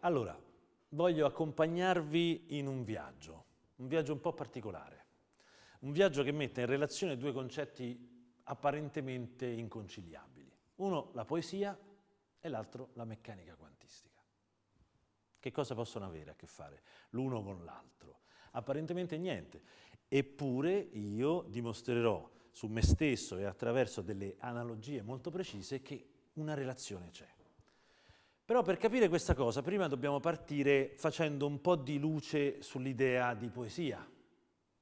Allora, voglio accompagnarvi in un viaggio, un viaggio un po' particolare, un viaggio che mette in relazione due concetti apparentemente inconciliabili. Uno la poesia e l'altro la meccanica quantistica. Che cosa possono avere a che fare l'uno con l'altro? Apparentemente niente, eppure io dimostrerò su me stesso e attraverso delle analogie molto precise che una relazione c'è. Però per capire questa cosa prima dobbiamo partire facendo un po' di luce sull'idea di poesia,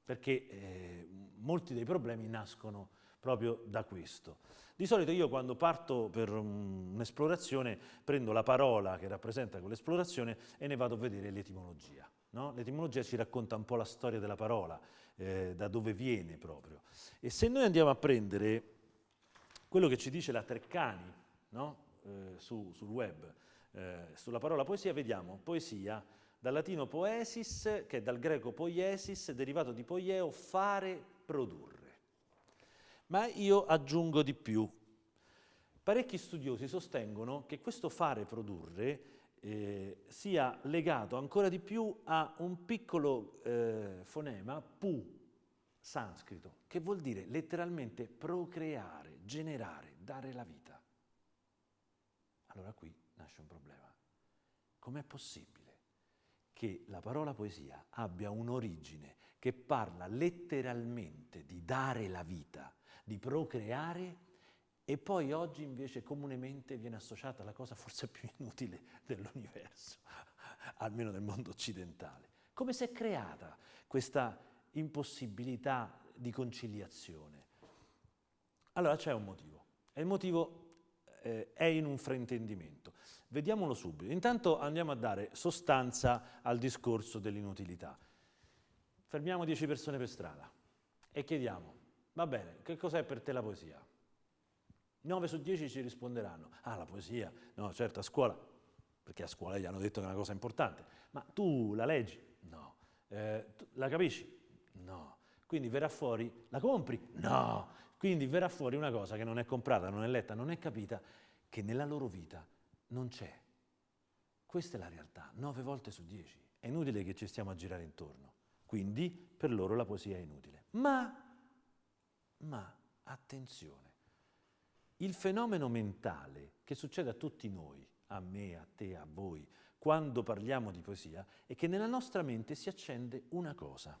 perché eh, molti dei problemi nascono proprio da questo. Di solito io quando parto per un'esplorazione prendo la parola che rappresenta quell'esplorazione e ne vado a vedere l'etimologia. No? L'etimologia ci racconta un po' la storia della parola, eh, da dove viene proprio. E se noi andiamo a prendere quello che ci dice la Treccani no? eh, su, sul web, eh, sulla parola poesia, vediamo poesia dal latino poesis, che è dal greco poiesis, derivato di poieo, fare, produrre. Ma io aggiungo di più. Parecchi studiosi sostengono che questo fare, produrre, eh, sia legato ancora di più a un piccolo eh, fonema, pu, sanscrito, che vuol dire letteralmente procreare, generare, dare la vita. Allora qui nasce un problema. Com'è possibile che la parola poesia abbia un'origine che parla letteralmente di dare la vita, di procreare e poi oggi invece comunemente viene associata alla cosa forse più inutile dell'universo, almeno nel mondo occidentale. Come si è creata questa impossibilità di conciliazione? Allora c'è un motivo, e il motivo eh, è in un fraintendimento. Vediamolo subito. Intanto andiamo a dare sostanza al discorso dell'inutilità. Fermiamo 10 persone per strada e chiediamo, va bene, che cos'è per te la poesia? 9 su 10 ci risponderanno, ah la poesia, no certo a scuola, perché a scuola gli hanno detto che è una cosa importante, ma tu la leggi? No. Eh, la capisci? No. Quindi verrà fuori, la compri? No. Quindi verrà fuori una cosa che non è comprata, non è letta, non è capita, che nella loro vita non c'è. Questa è la realtà, nove volte su dieci. È inutile che ci stiamo a girare intorno. Quindi per loro la poesia è inutile. Ma, ma, attenzione, il fenomeno mentale che succede a tutti noi, a me, a te, a voi, quando parliamo di poesia, è che nella nostra mente si accende una cosa.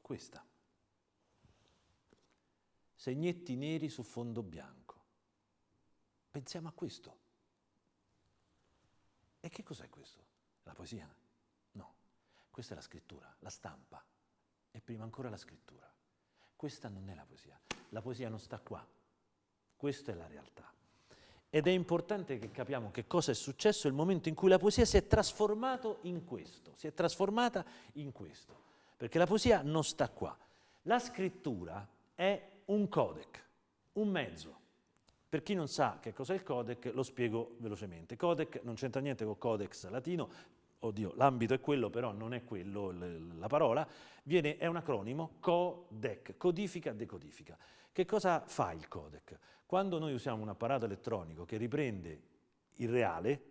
Questa. Segnetti neri su fondo bianco. Pensiamo a questo. E che cos'è questo? La poesia? No, questa è la scrittura, la stampa. E prima ancora la scrittura. Questa non è la poesia. La poesia non sta qua. Questa è la realtà. Ed è importante che capiamo che cosa è successo nel momento in cui la poesia si è trasformata in questo, si è trasformata in questo perché la poesia non sta qua. La scrittura è un codec, un mezzo. Per chi non sa che cos'è il codec, lo spiego velocemente. Codec non c'entra niente con codex latino, oddio, l'ambito è quello, però non è quello la parola, viene, è un acronimo, codec, codifica, decodifica. Che cosa fa il codec? Quando noi usiamo un apparato elettronico che riprende il reale,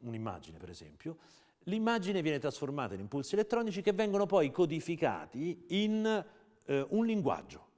un'immagine per esempio, l'immagine viene trasformata in impulsi elettronici che vengono poi codificati in eh, un linguaggio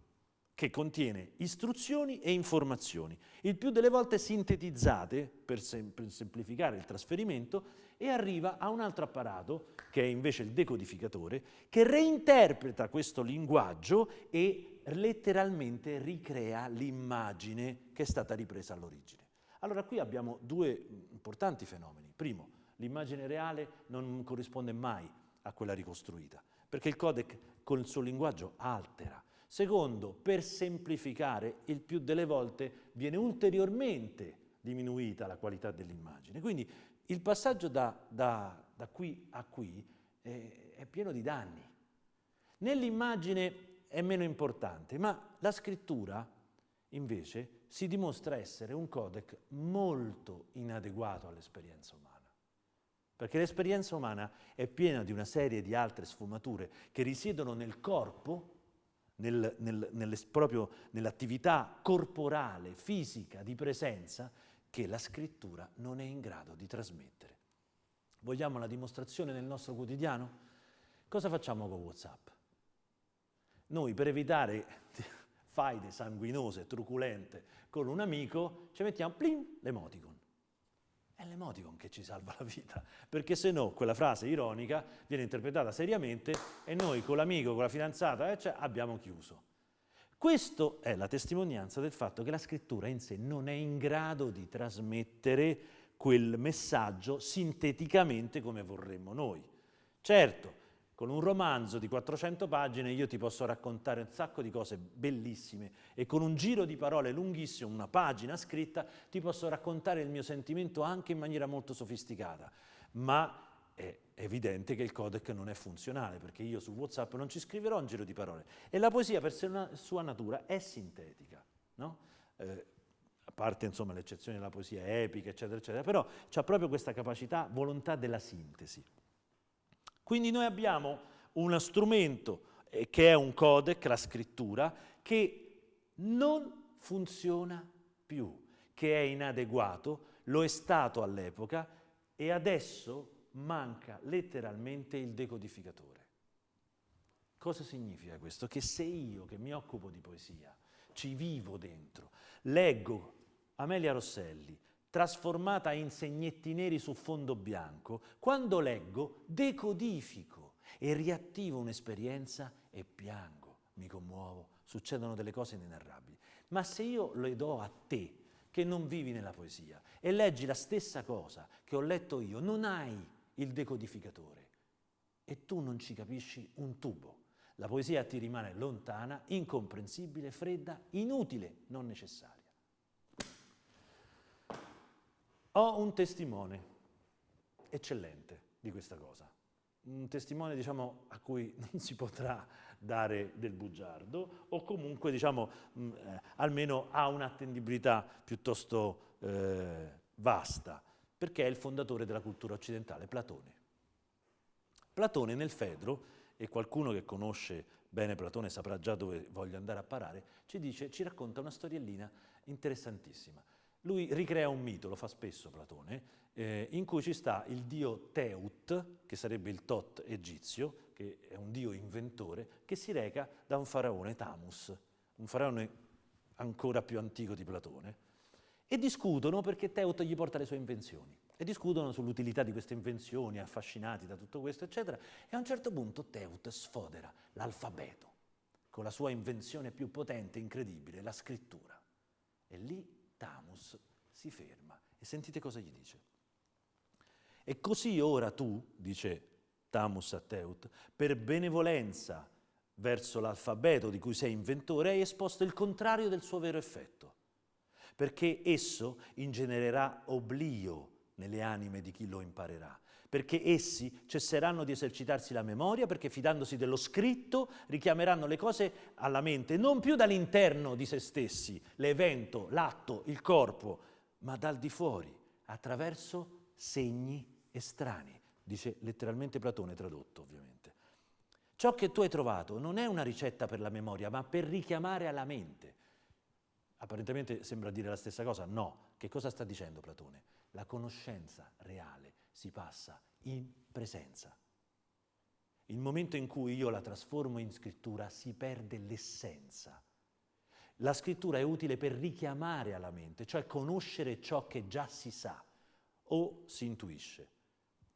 che contiene istruzioni e informazioni, il più delle volte sintetizzate per, sem per semplificare il trasferimento e arriva a un altro apparato, che è invece il decodificatore, che reinterpreta questo linguaggio e letteralmente ricrea l'immagine che è stata ripresa all'origine. Allora qui abbiamo due importanti fenomeni. Primo, l'immagine reale non corrisponde mai a quella ricostruita, perché il codec con il suo linguaggio altera. Secondo, per semplificare, il più delle volte viene ulteriormente diminuita la qualità dell'immagine. Quindi il passaggio da, da, da qui a qui è, è pieno di danni. Nell'immagine è meno importante, ma la scrittura invece si dimostra essere un codec molto inadeguato all'esperienza umana perché l'esperienza umana è piena di una serie di altre sfumature che risiedono nel corpo, nel, nel, proprio nell'attività corporale, fisica, di presenza, che la scrittura non è in grado di trasmettere. Vogliamo la dimostrazione nel nostro quotidiano? Cosa facciamo con WhatsApp? Noi per evitare faide sanguinose, truculente con un amico, ci mettiamo plim, l'emoticon. È l'emoticon che ci salva la vita, perché se no quella frase ironica viene interpretata seriamente e noi con l'amico, con la fidanzata, eh, cioè, abbiamo chiuso. Questa è la testimonianza del fatto che la scrittura in sé non è in grado di trasmettere quel messaggio sinteticamente come vorremmo noi. Certo, con un romanzo di 400 pagine io ti posso raccontare un sacco di cose bellissime e con un giro di parole lunghissimo, una pagina scritta, ti posso raccontare il mio sentimento anche in maniera molto sofisticata, ma è evidente che il codec non è funzionale, perché io su WhatsApp non ci scriverò un giro di parole. E la poesia, per sua natura, è sintetica, no? eh, a parte insomma l'eccezione della poesia epica, eccetera, eccetera, però ha proprio questa capacità, volontà della sintesi. Quindi noi abbiamo uno strumento eh, che è un codec, la scrittura, che non funziona più, che è inadeguato, lo è stato all'epoca e adesso manca letteralmente il decodificatore. Cosa significa questo? Che se io che mi occupo di poesia, ci vivo dentro, leggo Amelia Rosselli, trasformata in segnetti neri su fondo bianco, quando leggo decodifico e riattivo un'esperienza e piango, mi commuovo, succedono delle cose inenarrabili. Ma se io le do a te, che non vivi nella poesia, e leggi la stessa cosa che ho letto io, non hai il decodificatore e tu non ci capisci un tubo. La poesia ti rimane lontana, incomprensibile, fredda, inutile, non necessaria. Ho un testimone eccellente di questa cosa, un testimone diciamo, a cui non si potrà dare del bugiardo o comunque diciamo, mh, mm, eh, almeno ha un'attendibilità piuttosto eh, vasta perché è il fondatore della cultura occidentale, Platone. Platone nel Fedro, e qualcuno che conosce bene Platone saprà già dove voglio andare a parare, ci, dice, ci racconta una storiellina interessantissima. Lui ricrea un mito, lo fa spesso Platone, eh, in cui ci sta il dio Teut, che sarebbe il Tot egizio, che è un dio inventore, che si reca da un faraone, Tamus, un faraone ancora più antico di Platone, e discutono perché Teut gli porta le sue invenzioni e discutono sull'utilità di queste invenzioni, affascinati da tutto questo, eccetera, e a un certo punto Teut sfodera l'alfabeto con la sua invenzione più potente, incredibile, la scrittura. E lì Tamus si ferma e sentite cosa gli dice. E così ora tu, dice Tamus a Teut, per benevolenza verso l'alfabeto di cui sei inventore, hai esposto il contrario del suo vero effetto perché esso ingenererà oblio nelle anime di chi lo imparerà, perché essi cesseranno di esercitarsi la memoria, perché fidandosi dello scritto richiameranno le cose alla mente, non più dall'interno di se stessi, l'evento, l'atto, il corpo, ma dal di fuori, attraverso segni estranei, dice letteralmente Platone tradotto ovviamente. Ciò che tu hai trovato non è una ricetta per la memoria, ma per richiamare alla mente. Apparentemente sembra dire la stessa cosa, no. Che cosa sta dicendo Platone? La conoscenza reale si passa in presenza. Il momento in cui io la trasformo in scrittura si perde l'essenza. La scrittura è utile per richiamare alla mente, cioè conoscere ciò che già si sa o si intuisce.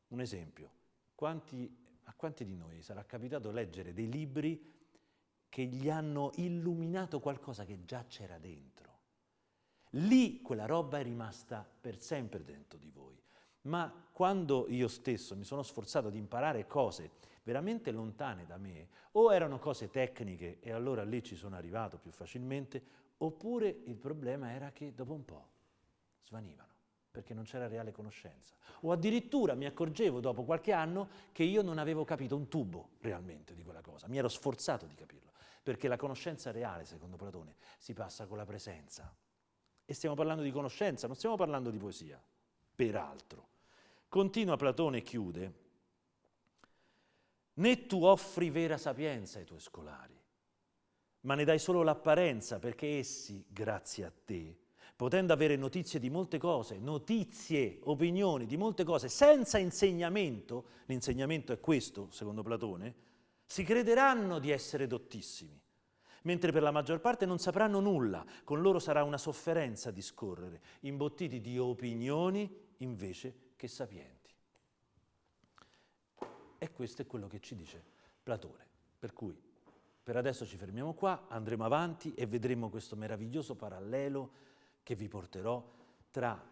Un esempio, quanti, a quanti di noi sarà capitato leggere dei libri che gli hanno illuminato qualcosa che già c'era dentro. Lì quella roba è rimasta per sempre dentro di voi. Ma quando io stesso mi sono sforzato di imparare cose veramente lontane da me, o erano cose tecniche e allora lì ci sono arrivato più facilmente, oppure il problema era che dopo un po' svanivano perché non c'era reale conoscenza. O addirittura mi accorgevo dopo qualche anno che io non avevo capito un tubo realmente di quella cosa, mi ero sforzato di capirlo perché la conoscenza reale, secondo Platone, si passa con la presenza. E stiamo parlando di conoscenza, non stiamo parlando di poesia, peraltro. Continua Platone e chiude, né tu offri vera sapienza ai tuoi scolari, ma ne dai solo l'apparenza perché essi, grazie a te, potendo avere notizie di molte cose, notizie, opinioni di molte cose, senza insegnamento, l'insegnamento è questo, secondo Platone, si crederanno di essere dottissimi, mentre per la maggior parte non sapranno nulla, con loro sarà una sofferenza discorrere, imbottiti di opinioni invece che sapienti. E questo è quello che ci dice Platone, per cui per adesso ci fermiamo qua, andremo avanti e vedremo questo meraviglioso parallelo che vi porterò tra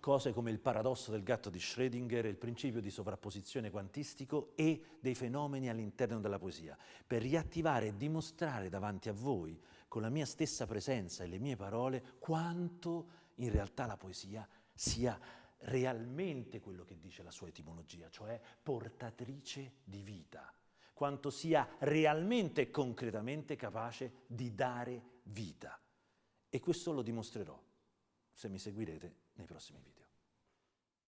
cose come il paradosso del gatto di Schrödinger, il principio di sovrapposizione quantistico e dei fenomeni all'interno della poesia, per riattivare e dimostrare davanti a voi, con la mia stessa presenza e le mie parole, quanto in realtà la poesia sia realmente quello che dice la sua etimologia, cioè portatrice di vita, quanto sia realmente e concretamente capace di dare vita. E questo lo dimostrerò. Se mi seguirete nei prossimi video.